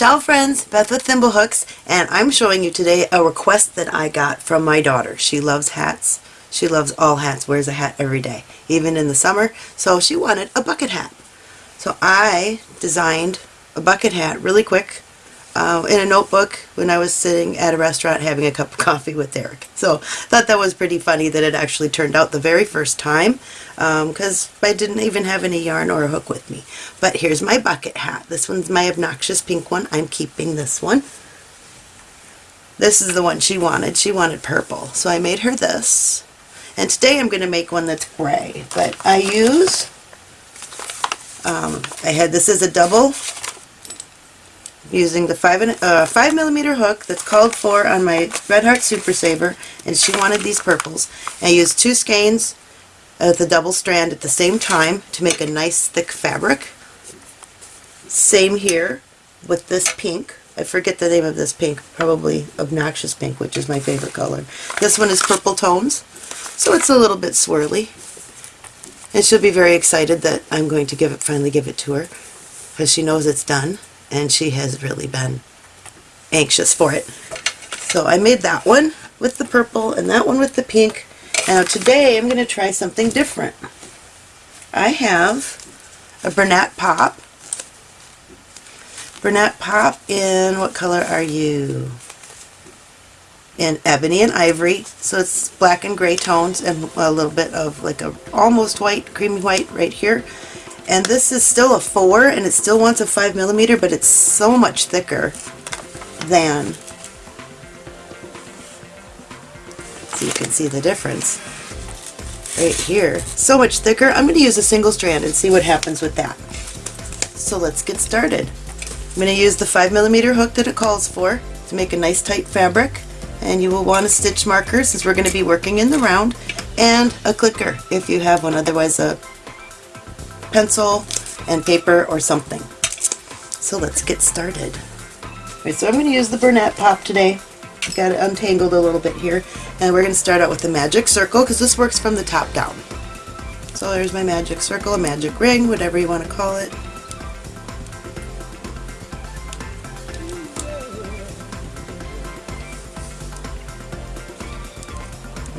Ciao friends, Beth with Thimblehooks, and I'm showing you today a request that I got from my daughter. She loves hats. She loves all hats, wears a hat every day, even in the summer, so she wanted a bucket hat. So I designed a bucket hat really quick uh, in a notebook when I was sitting at a restaurant having a cup of coffee with Derek. So I thought that was pretty funny that it actually turned out the very first time because um, I didn't even have any yarn or a hook with me. But here's my bucket hat. This one's my obnoxious pink one. I'm keeping this one. This is the one she wanted. She wanted purple. So I made her this. And today I'm going to make one that's gray. But I use, um, I had, this is a double using the 5, and, uh, five millimeter hook that's called for on my Red Heart Super Saver, and she wanted these purples. I used two skeins of the double strand at the same time to make a nice thick fabric. Same here with this pink. I forget the name of this pink, probably Obnoxious Pink, which is my favorite color. This one is Purple Tones, so it's a little bit swirly. And she'll be very excited that I'm going to give it, finally give it to her, because she knows it's done and she has really been anxious for it. So I made that one with the purple and that one with the pink. Now today I'm going to try something different. I have a Bernat Pop. Bernat Pop in, what color are you? In Ebony and Ivory, so it's black and gray tones and a little bit of like a almost white, creamy white right here. And this is still a 4 and it still wants a 5 millimeter, but it's so much thicker than so you can see the difference right here. So much thicker. I'm going to use a single strand and see what happens with that. So let's get started. I'm going to use the 5 millimeter hook that it calls for to make a nice tight fabric and you will want a stitch marker since we're going to be working in the round and a clicker if you have one otherwise a pencil and paper or something. So let's get started. Right, so I'm going to use the Bernat Pop today. I've got it untangled a little bit here. And we're going to start out with the magic circle because this works from the top down. So there's my magic circle, a magic ring, whatever you want to call it.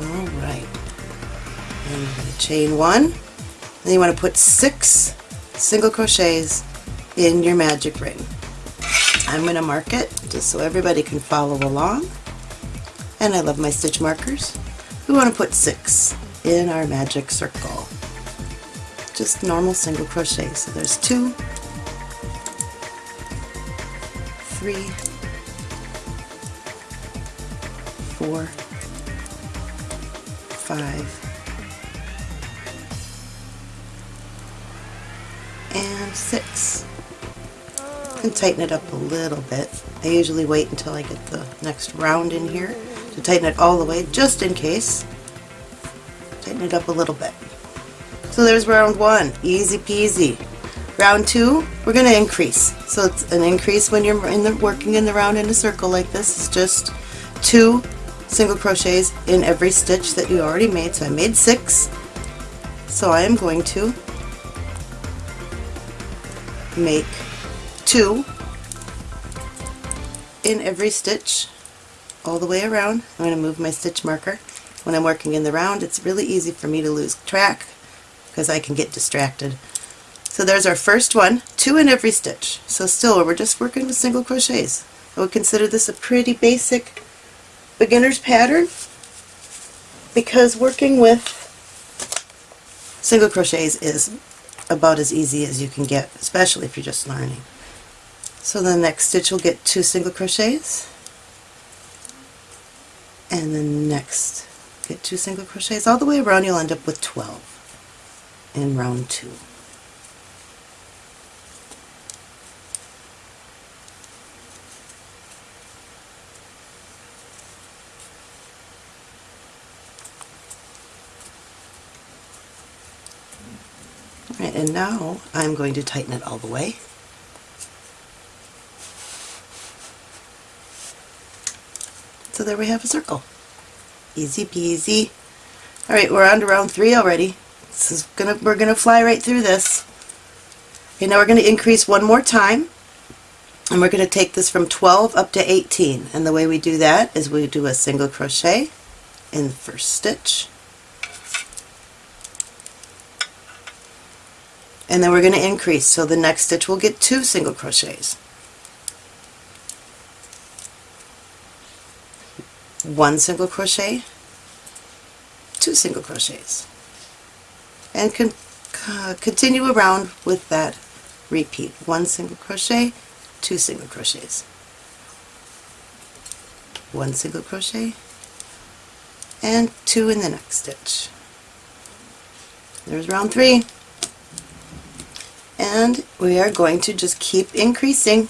Alright. And chain one. Then you want to put six single crochets in your magic ring. I'm going to mark it just so everybody can follow along. And I love my stitch markers. We want to put six in our magic circle. Just normal single crochet. So there's two, three, four, five, and six. And tighten it up a little bit. I usually wait until I get the next round in here to tighten it all the way, just in case. Tighten it up a little bit. So there's round one, easy peasy. Round two, we're going to increase. So it's an increase when you're in the, working in the round in a circle like this. It's just two single crochets in every stitch that you already made. So I made six. So I am going to make two in every stitch all the way around. I'm going to move my stitch marker. When I'm working in the round it's really easy for me to lose track because I can get distracted. So there's our first one, two in every stitch. So still we're just working with single crochets. I would consider this a pretty basic beginner's pattern because working with single crochets is about as easy as you can get, especially if you're just learning. So the next stitch will get two single crochets, and then next get two single crochets. All the way around you'll end up with 12 in round two. Right, and now I'm going to tighten it all the way. So there we have a circle. Easy peasy. Alright, we're on to round three already. This is gonna we're gonna fly right through this. Okay, now we're gonna increase one more time. And we're going to take this from 12 up to 18. And the way we do that is we do a single crochet in the first stitch. And then we're going to increase. So the next stitch will get two single crochets. One single crochet, two single crochets. And con uh, continue around with that repeat. One single crochet, two single crochets. One single crochet, and two in the next stitch. There's round three. And we are going to just keep increasing.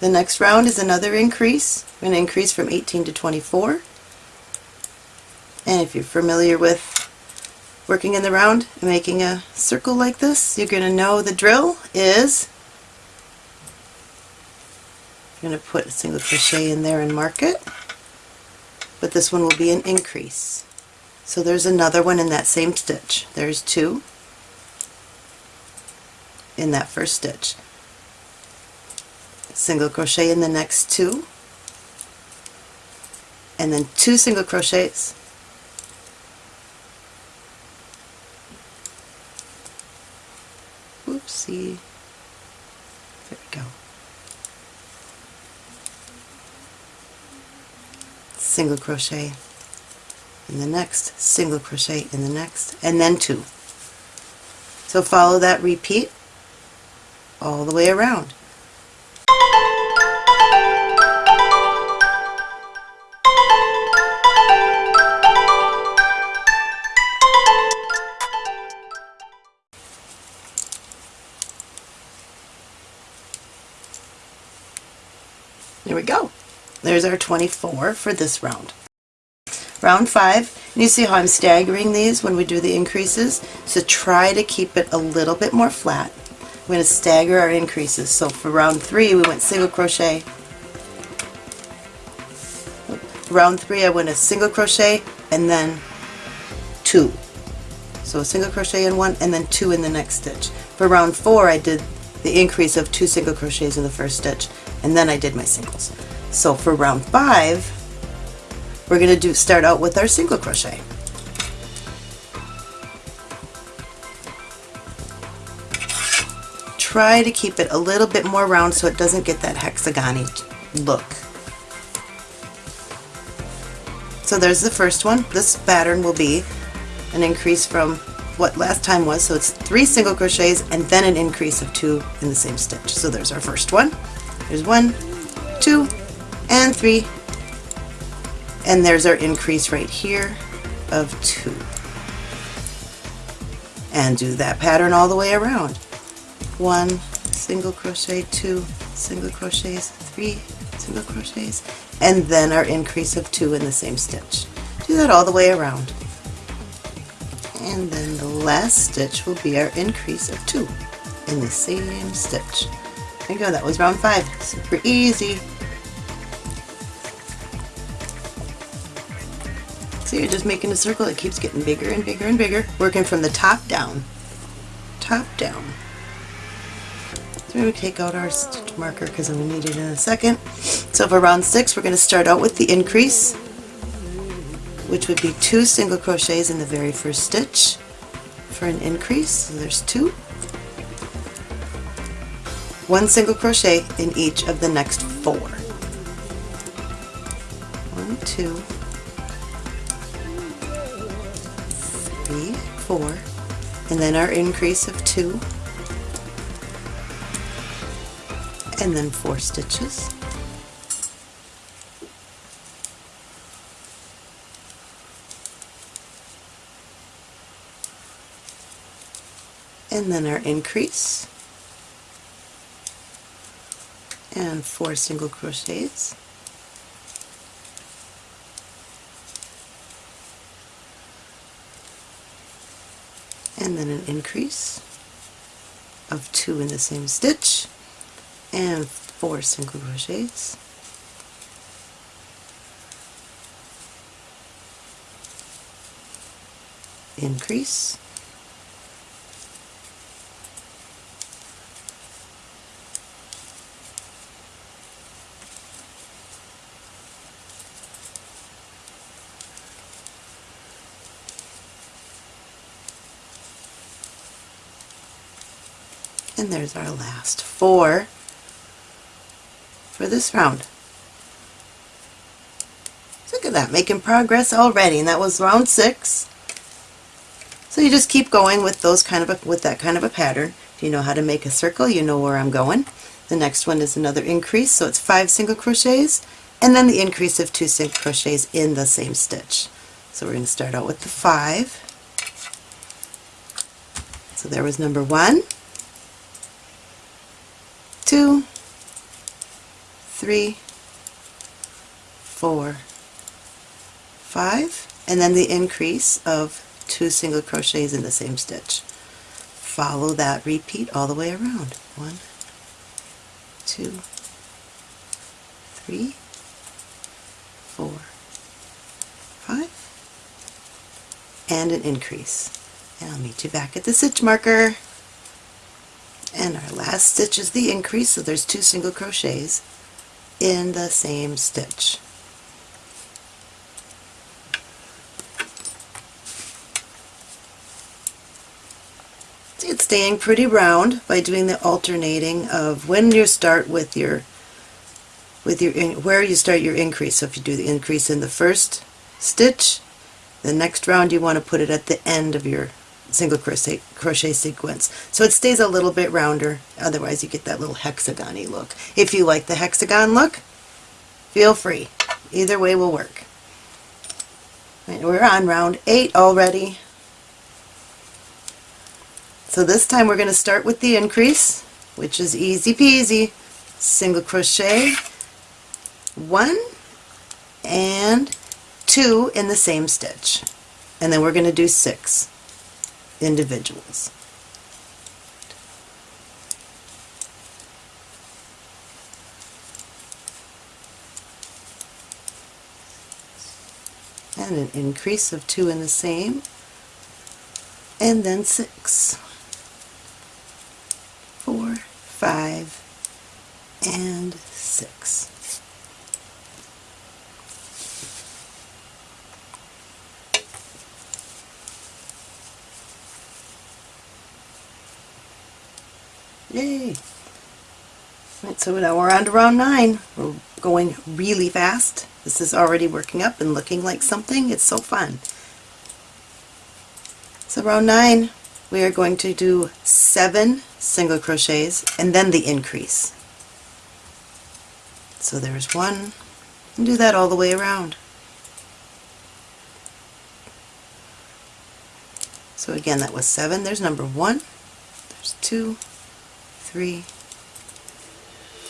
The next round is another increase. We're going to increase from 18 to 24. And if you're familiar with working in the round and making a circle like this, you're going to know the drill is I'm going to put a single crochet in there and mark it. But this one will be an increase. So there's another one in that same stitch. There's two in that first stitch. Single crochet in the next two and then two single crochets Oopsie. There we go. Single crochet in the next, single crochet in the next, and then two. So follow that repeat all the way around. There we go. There's our 24 for this round. Round 5, and you see how I'm staggering these when we do the increases? So try to keep it a little bit more flat. We're going to stagger our increases. So for round 3 we went single crochet. Round 3 I went a single crochet and then 2. So a single crochet in one and then 2 in the next stitch. For round 4 I did the increase of 2 single crochets in the first stitch and then I did my singles. So for round 5 we're going to do start out with our single crochet. Try to keep it a little bit more round so it doesn't get that hexagony look. So there's the first one. This pattern will be an increase from what last time was, so it's three single crochets and then an increase of two in the same stitch. So there's our first one. There's one, two, and three, and there's our increase right here of two. And do that pattern all the way around. One single crochet, two single crochets, three single crochets, and then our increase of two in the same stitch. Do that all the way around. And then the last stitch will be our increase of two in the same stitch. There you go, that was round five. Super easy. So you're just making a circle that keeps getting bigger and bigger and bigger, working from the top down. Top down. Take out our stitch marker because I'm going to need it in a second. So for round six, we're going to start out with the increase, which would be two single crochets in the very first stitch for an increase. So there's two. One single crochet in each of the next four. One, two, three, four, and then our increase of two, and then four stitches. And then our increase, and four single crochets. and then an increase of two in the same stitch and 4 single crochets increase And there's our last four for this round. Look at that, making progress already, and that was round six. So you just keep going with those kind of a, with that kind of a pattern. If you know how to make a circle, you know where I'm going. The next one is another increase, so it's five single crochets, and then the increase of two single crochets in the same stitch. So we're going to start out with the five. So there was number one, two, three, four, five, and then the increase of two single crochets in the same stitch. Follow that repeat all the way around. One, two, three, four, five, and an increase. And I'll meet you back at the stitch marker. And our last stitch is the increase, so there's two single crochets in the same stitch. it's staying pretty round by doing the alternating of when you start with your with your where you start your increase. So if you do the increase in the first stitch, the next round you want to put it at the end of your single crochet, crochet sequence. So it stays a little bit rounder, otherwise you get that little hexagon-y look. If you like the hexagon look, feel free. Either way will work. Right, we're on round 8 already. So this time we're going to start with the increase, which is easy peasy. Single crochet, one and two in the same stitch. And then we're going to do six individuals. And an increase of two in the same, and then six four, five, and six. Yay! Right, so now we're on to round nine. We're going really fast. This is already working up and looking like something. It's so fun. So round nine, we are going to do seven single crochets and then the increase. So there's one, and do that all the way around. So again that was seven, there's number one, there's two, three,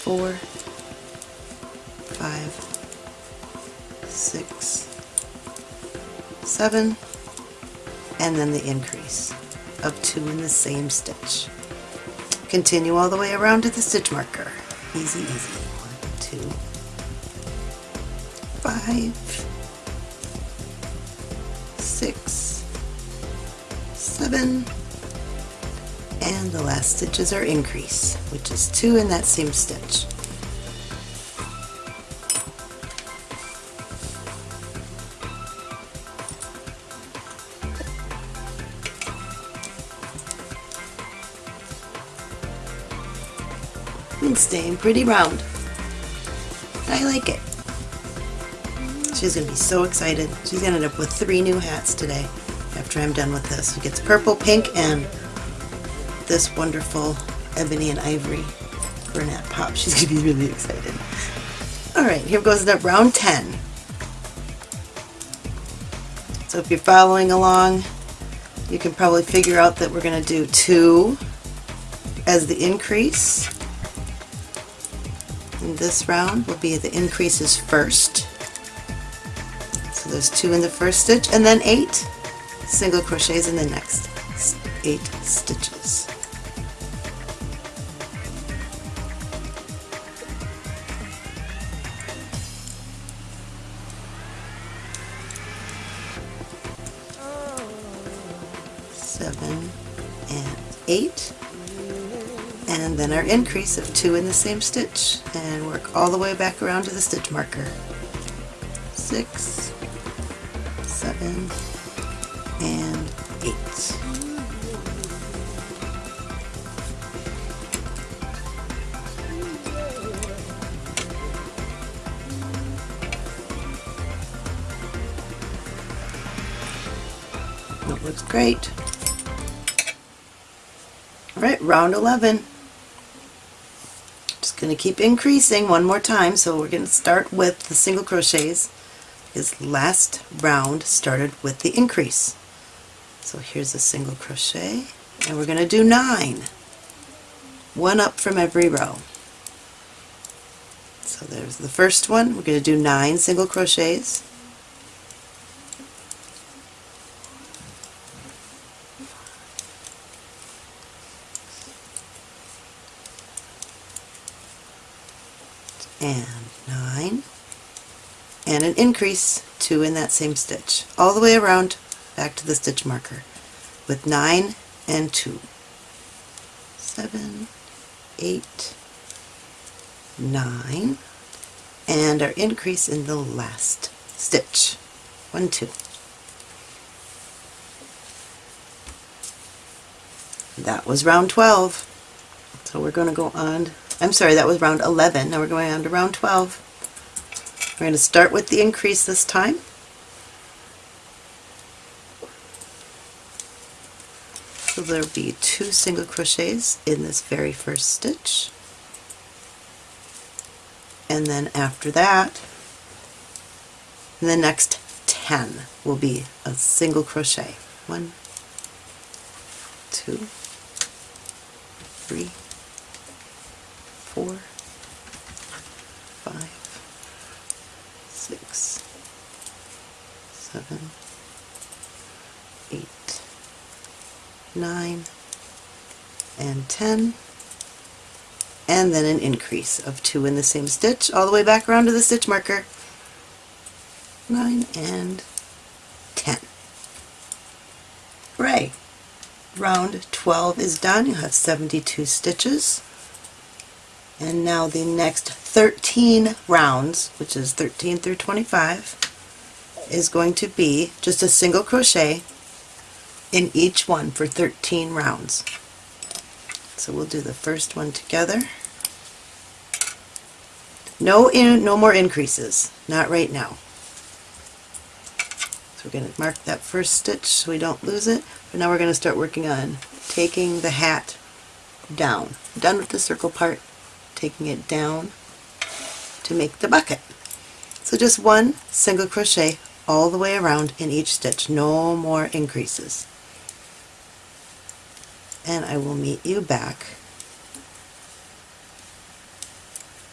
four, five, six, seven, and then the increase of two in the same stitch. Continue all the way around to the stitch marker. Easy, easy. One, two, five, six, seven, and the last stitches are increase, which is two in that same stitch. and staying pretty round. I like it. She's going to be so excited. She's going to end up with three new hats today after I'm done with this. She gets purple, pink, and this wonderful ebony and ivory Bernat pop. She's going to be really excited. Alright, here goes the round 10. So if you're following along, you can probably figure out that we're going to do two as the increase in this round will be the increases first. So there's two in the first stitch and then eight single crochets in the next eight stitches. 8 and then our increase of 2 in the same stitch and work all the way back around to the stitch marker. 6, 7, and 8. looks great. Alright, round 11. Just going to keep increasing one more time, so we're going to start with the single crochets. Because last round started with the increase. So here's a single crochet, and we're going to do nine. One up from every row. So there's the first one. We're going to do nine single crochets. And 9 and an increase 2 in that same stitch. All the way around back to the stitch marker with 9 and 2 7 8 9 and our increase in the last stitch 1 2 that was round 12 so we're going to go on I'm sorry, that was round 11. Now we're going on to round 12. We're going to start with the increase this time. So there'll be two single crochets in this very first stitch. And then after that, the next 10 will be a single crochet. One, two, three, four, five, six, seven, eight, nine, and 10 and then an increase of two in the same stitch all the way back around to the stitch marker. 9 and 10 right. Round 12 is done. You have 72 stitches and now the next 13 rounds, which is 13 through 25, is going to be just a single crochet in each one for 13 rounds. So we'll do the first one together. No, in, no more increases, not right now. So we're going to mark that first stitch so we don't lose it. But now we're going to start working on taking the hat down. done with the circle part taking it down to make the bucket. So just one single crochet all the way around in each stitch, no more increases. And I will meet you back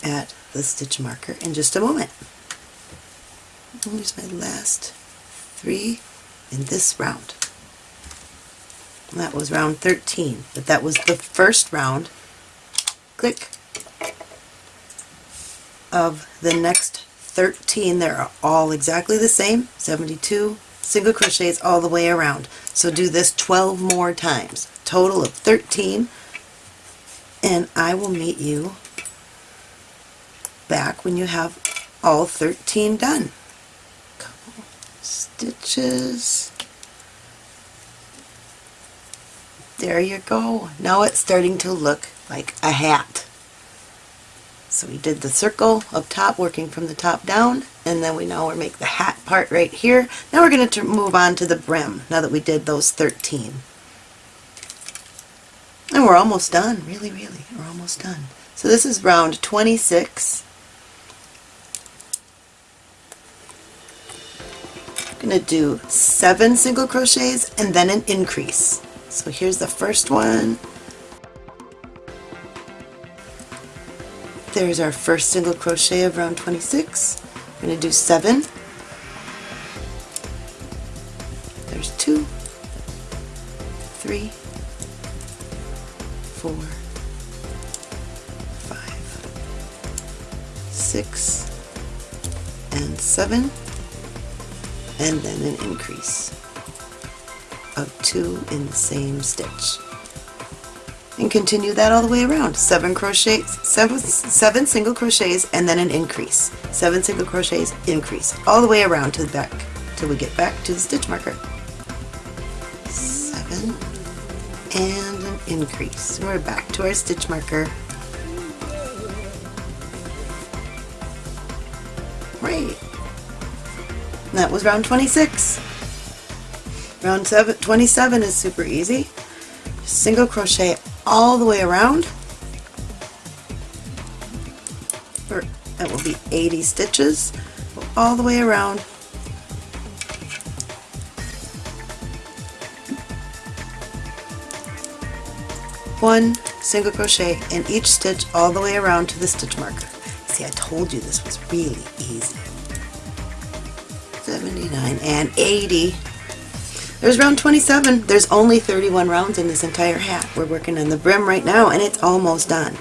at the stitch marker in just a moment. Here's my last three in this round. That was round 13, but that was the first round. Click, of the next 13 they're all exactly the same 72 single crochets all the way around. So do this 12 more times. Total of 13 and I will meet you back when you have all 13 done. Couple stitches. There you go. Now it's starting to look like a hat so we did the circle up top, working from the top down, and then we now we make the hat part right here. Now we're going to move on to the brim, now that we did those 13. And we're almost done, really, really, we're almost done. So this is round 26. I'm going to do seven single crochets and then an increase. So here's the first one, There's our first single crochet of round 26. I'm going to do 7. There's 2, 3, 4, 5, 6, and 7, and then an increase of 2 in the same stitch and continue that all the way around. Seven crochets, seven, seven single crochets, and then an increase. Seven single crochets, increase, all the way around to the back till we get back to the stitch marker. Seven and an increase. We're back to our stitch marker. Great. That was round 26. Round seven, 27 is super easy. Single crochet all the way around. Or that will be 80 stitches all the way around. One single crochet in each stitch all the way around to the stitch marker. See, I told you this was really easy. 79 and 80. There's round 27. There's only 31 rounds in this entire hat. We're working on the brim right now and it's almost done.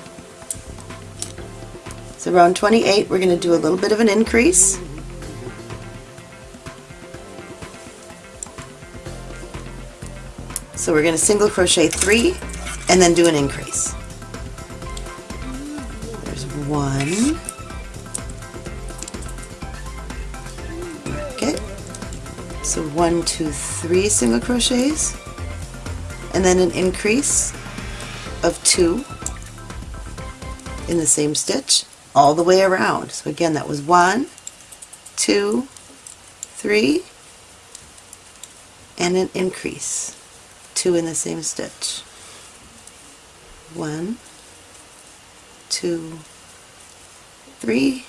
So round 28 we're going to do a little bit of an increase. So we're going to single crochet three and then do an increase. One, two, three single crochets and then an increase of two in the same stitch all the way around. So again that was one, two, three, and an increase, two in the same stitch. One, two, three,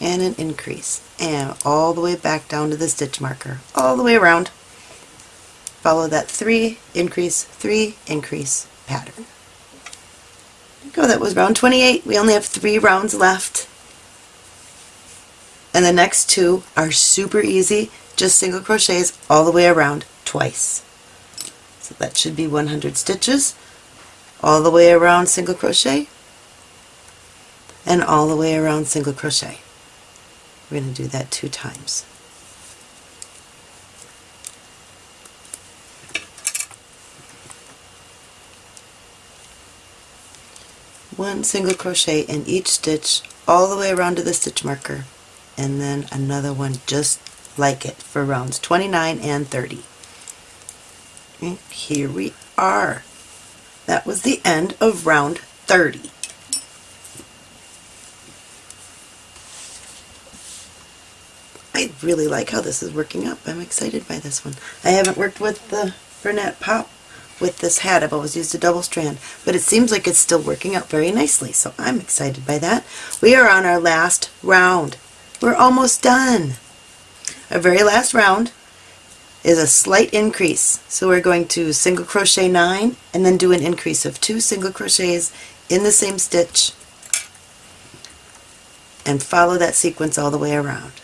and an increase. And all the way back down to the stitch marker, all the way around. Follow that three, increase, three, increase pattern. Go, that was round 28. We only have three rounds left. And the next two are super easy, just single crochets all the way around twice. So that should be 100 stitches all the way around single crochet and all the way around single crochet. We're going to do that two times. One single crochet in each stitch all the way around to the stitch marker and then another one just like it for rounds 29 and 30. And here we are. That was the end of round 30. I really like how this is working up. I'm excited by this one. I haven't worked with the Bernat Pop with this hat. I've always used a double strand, but it seems like it's still working out very nicely, so I'm excited by that. We are on our last round. We're almost done. Our very last round is a slight increase. So we're going to single crochet 9 and then do an increase of 2 single crochets in the same stitch and follow that sequence all the way around.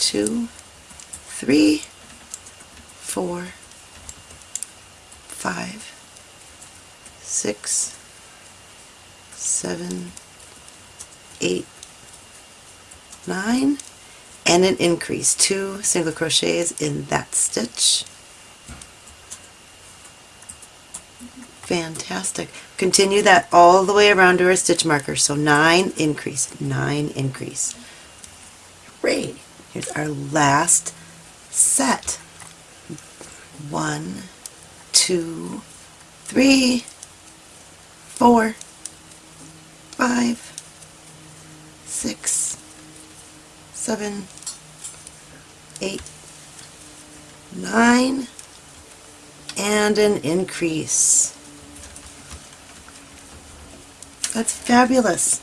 Two, three, four, five, six, seven, eight, nine, and an increase, two single crochets in that stitch. Fantastic. Continue that all the way around to our stitch marker. So nine increase, nine increase. Great. Our last set. One, two, three, four, five, six, seven, eight, nine, and an increase. That's fabulous.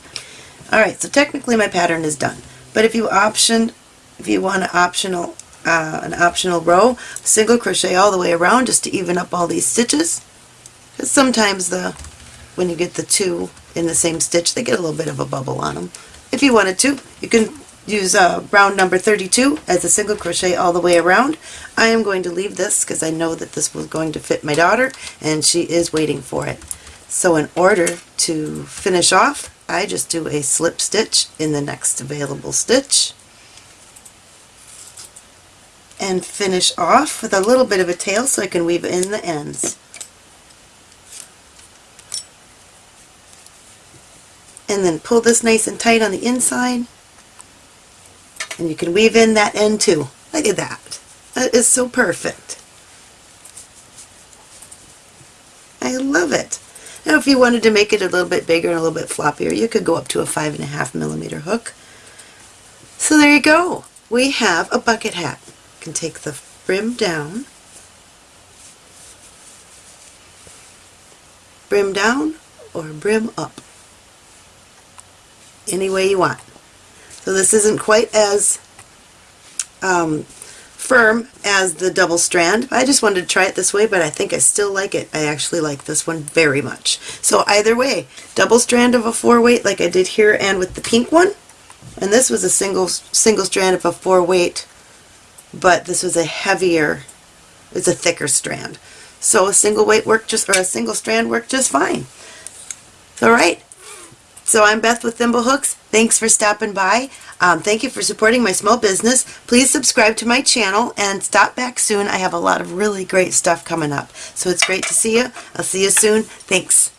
Alright, so technically my pattern is done. But if you option, if you want an optional, uh, an optional row, single crochet all the way around just to even up all these stitches. Because sometimes the, when you get the two in the same stitch, they get a little bit of a bubble on them. If you wanted to, you can use uh, round number 32 as a single crochet all the way around. I am going to leave this because I know that this was going to fit my daughter and she is waiting for it. So in order to finish off, I just do a slip stitch in the next available stitch and finish off with a little bit of a tail so I can weave in the ends. And then pull this nice and tight on the inside and you can weave in that end too. Look at that. That is so perfect. I love it. Now if you wanted to make it a little bit bigger and a little bit floppier, you could go up to a five and a half millimeter hook. So there you go. We have a bucket hat. Can take the brim down, brim down, or brim up. Any way you want. So this isn't quite as um, firm as the double strand. I just wanted to try it this way, but I think I still like it. I actually like this one very much. So either way, double strand of a four weight like I did here and with the pink one. And this was a single single strand of a four weight, but this was a heavier, it's a thicker strand. So a single weight worked just, or a single strand worked just fine. All right. So I'm Beth with Thimble Hooks. Thanks for stopping by. Um, thank you for supporting my small business. Please subscribe to my channel and stop back soon. I have a lot of really great stuff coming up. So it's great to see you. I'll see you soon. Thanks.